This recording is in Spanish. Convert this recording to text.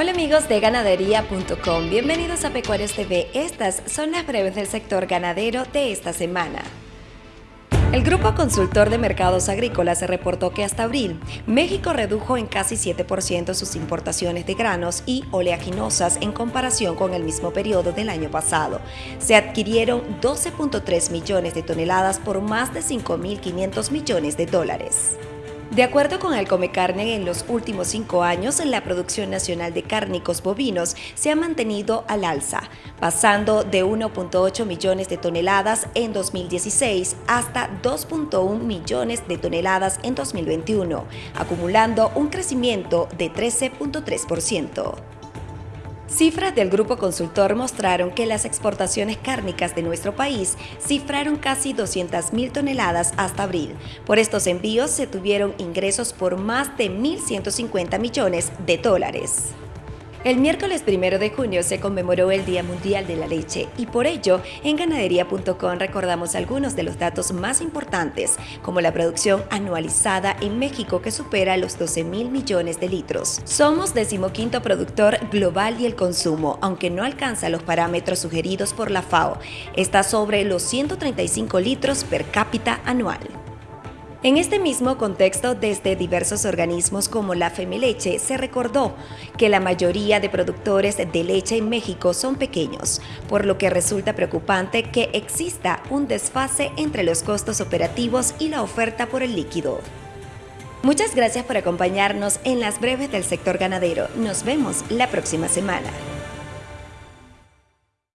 Hola amigos de ganadería.com, bienvenidos a Pecuarios TV. Estas son las breves del sector ganadero de esta semana. El Grupo Consultor de Mercados Agrícolas reportó que hasta abril, México redujo en casi 7% sus importaciones de granos y oleaginosas en comparación con el mismo periodo del año pasado. Se adquirieron 12.3 millones de toneladas por más de 5.500 millones de dólares. De acuerdo con el Comecarne, en los últimos cinco años la producción nacional de cárnicos bovinos se ha mantenido al alza, pasando de 1.8 millones de toneladas en 2016 hasta 2.1 millones de toneladas en 2021, acumulando un crecimiento de 13.3%. Cifras del grupo consultor mostraron que las exportaciones cárnicas de nuestro país cifraron casi 200.000 toneladas hasta abril. Por estos envíos se tuvieron ingresos por más de 1.150 millones de dólares. El miércoles 1 de junio se conmemoró el Día Mundial de la Leche y por ello en ganadería.com recordamos algunos de los datos más importantes, como la producción anualizada en México que supera los 12 mil millones de litros. Somos decimoquinto productor global y el consumo, aunque no alcanza los parámetros sugeridos por la FAO, está sobre los 135 litros per cápita anual. En este mismo contexto, desde diversos organismos como la Femeleche, se recordó que la mayoría de productores de leche en México son pequeños, por lo que resulta preocupante que exista un desfase entre los costos operativos y la oferta por el líquido. Muchas gracias por acompañarnos en las breves del sector ganadero. Nos vemos la próxima semana.